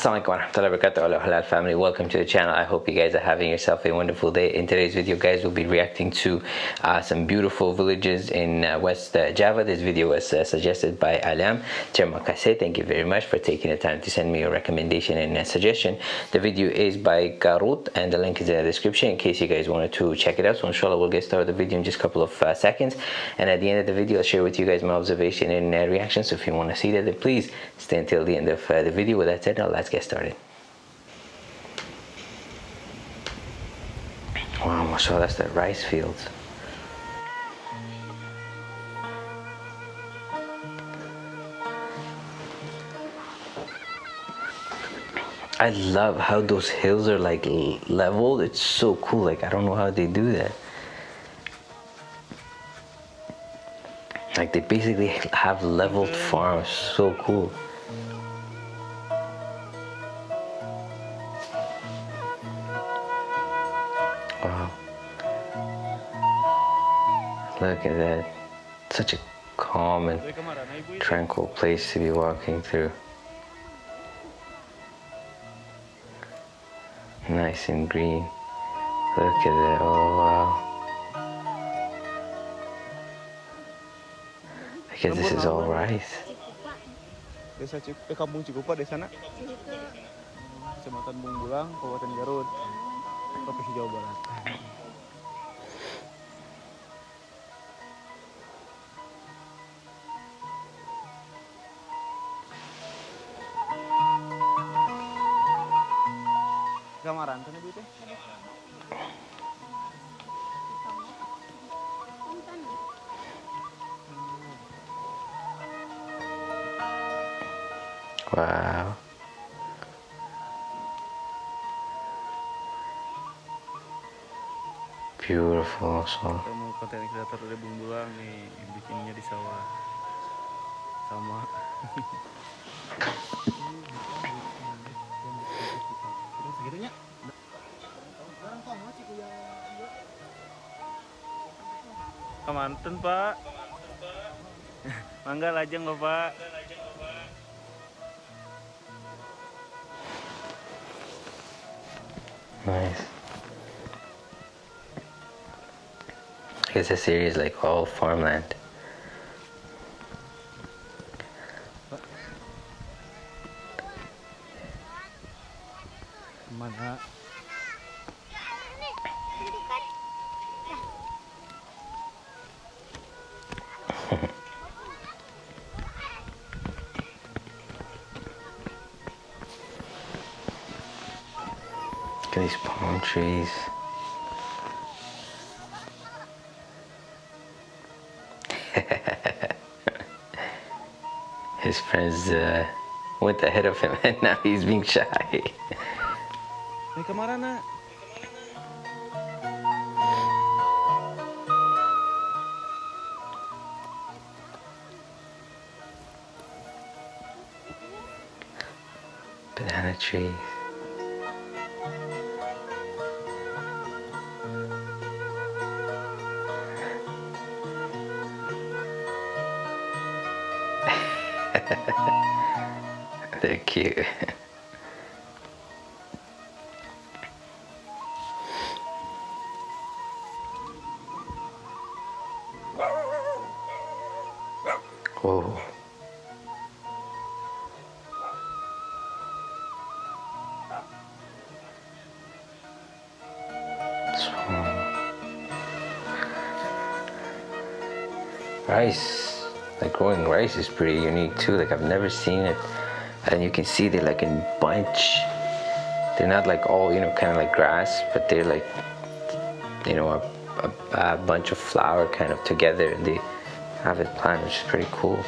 Assalamualaikum warahmatullahi wabarakatuh Hello Halal family. Welcome to the channel. I hope you guys are having yourself a wonderful day. In today's video guys we'll be reacting to uh, some beautiful villages in uh, West uh, Java. This video was uh, suggested by Alam Termakase thank you very much for taking the time to send me a recommendation and a suggestion. The video is by Garut and the link is in the description in case you guys wanted to check it out. So inshallah we'll get started with the video in just a couple of uh, seconds. And at the end of the video I'll share with you guys my observation and uh, reaction so if you want to see that then please stay until the end of the video. With that said now let's get started. Wow, mashallah, that's the rice fields. I love how those hills are like leveled. It's so cool. Like, I don't know how they do that. Like, they basically have leveled farms. So cool. Look at that. Such a calm and tranquil place to be walking through. Nice and green. Look at that. Oh, wow. I guess this is all rice. Desa Cikupa Kabupaten Garut. Kamaran kan ibu teh? Wow. Beautiful also. Ketemu konten kreator dari Bungbulang nih, bikinnya di sawah. Sama. Kemanten pak Mangga lajeng bapak Nice. I guess this area is like all farmland. Mana these palm trees. His friends uh, went ahead of him and now he's being shy. Ini kemana nak? Banana trees. Swamp. Rice, like growing rice is pretty unique too. Like I've never seen it. And you can see they're like in bunch. They're not like all, you know, kind of like grass, but they're like, you know, a, a, a bunch of flower kind of together and they have it planted, which is pretty cool.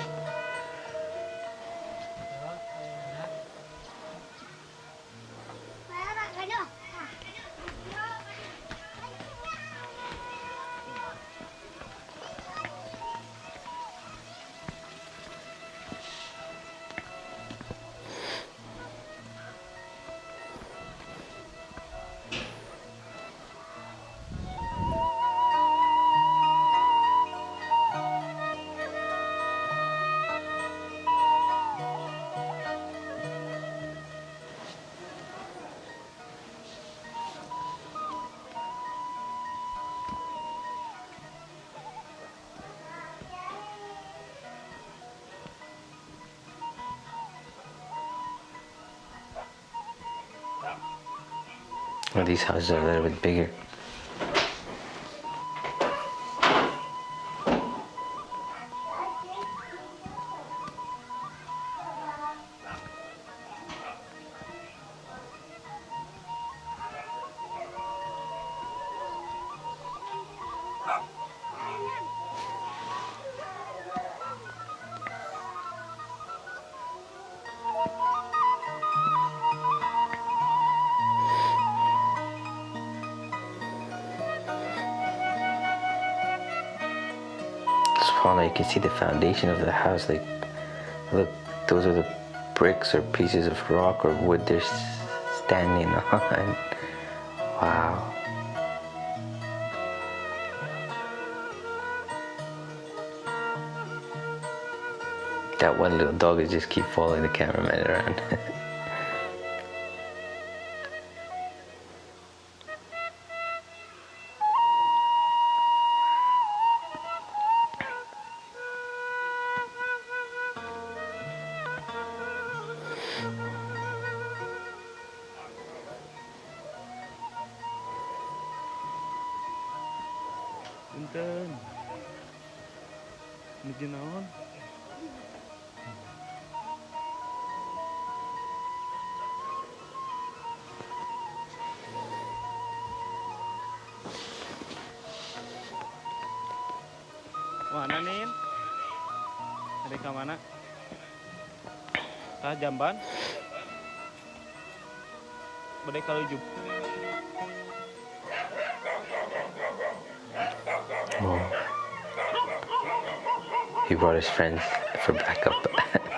Well, these houses are a little bit bigger. You can see the foundation of the house like look those are the bricks or pieces of rock or wood they're standing on. Wow. That one little dog is just keep following the cameraman around naon mana nih Ada ke mana? Tah jamban? Bade kalau jub oh. He brought his friends for backup.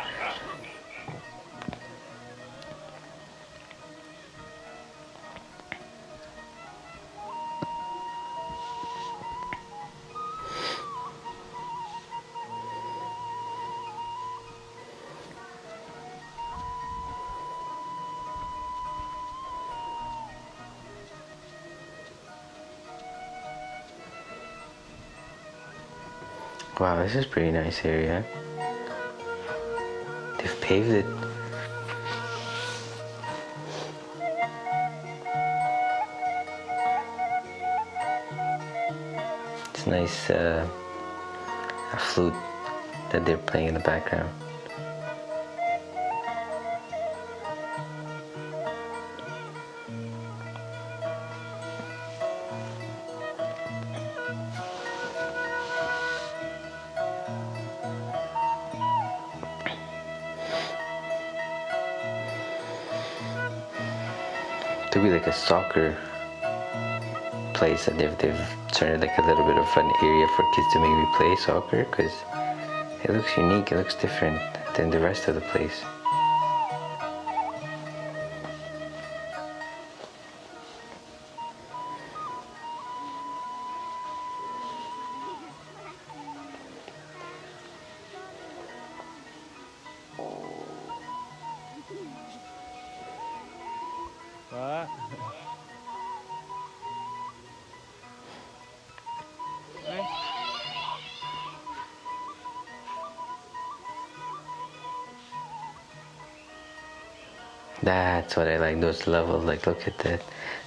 Wow, this is pretty nice area. They've paved it. It's nice uh, a flute that they're playing in the background. To be like a soccer place and they've, they've turned it like a little bit of an area for kids to maybe play soccer because it looks unique, it looks different than the rest of the place. That's what I like, those levels, like look at that.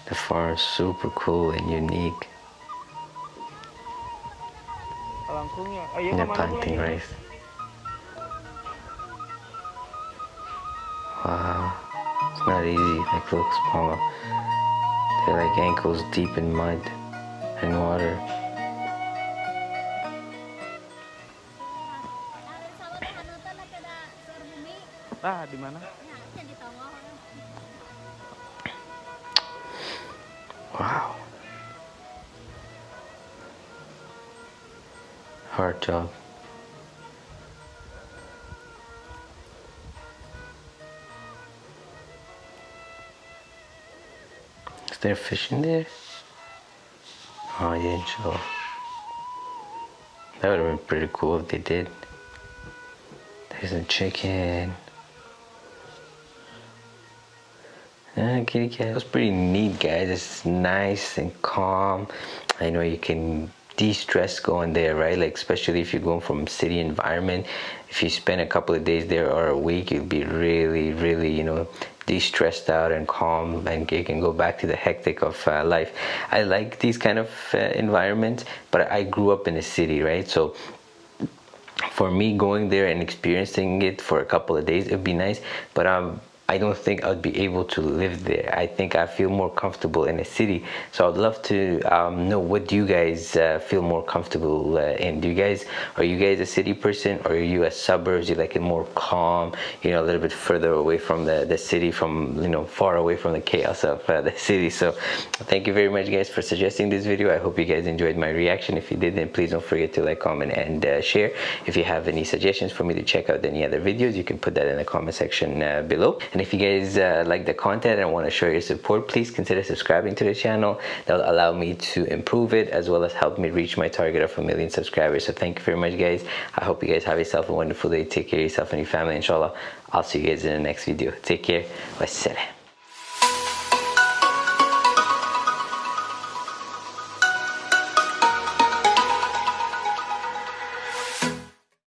The farm is super cool and unique. And they're planting rice. Wow, it's not easy, like look, mama. They're like ankles deep in mud and water. Ah, di mana? Hard job. Is there fish in there? Oh, I didn't show. That would have been pretty cool if they did. There's a chicken. Ah, kitty cat. It was pretty neat, guys. It's nice and calm. I know you can de-stress going there right? Like especially if you're going from city environment if you spend a couple of days there or a week you'll be really really you know de-stressed out and calm and you can go back to the hectic of uh, life. I like these kind of uh, environments but i grew up in a city right? So for me going there and experiencing it for a couple of days it'd be nice but um I don't think I'd be able to live there. I think I feel more comfortable in a city. So I'd love to um, know what do you guys uh, feel more comfortable uh, in? Do you guys are you guys a city person or are you a suburbs? You like it more calm, you know, a little bit further away from the the city, from you know, far away from the chaos of uh, the city. So thank you very much, guys, for suggesting this video. I hope you guys enjoyed my reaction. If you did, then please don't forget to like, comment, and uh, share. If you have any suggestions for me to check out any other videos, you can put that in the comment section uh, below. And if you guys uh, like the content and want to show your support, please consider subscribing to the channel. That'll allow me to improve it as well as help me reach my target of a million subscribers. So thank you very much, guys. I hope you guys have yourself a wonderful day. Take care of yourself and your family, inshallah. I'll see you guys in the next video. Take care. Wassalam.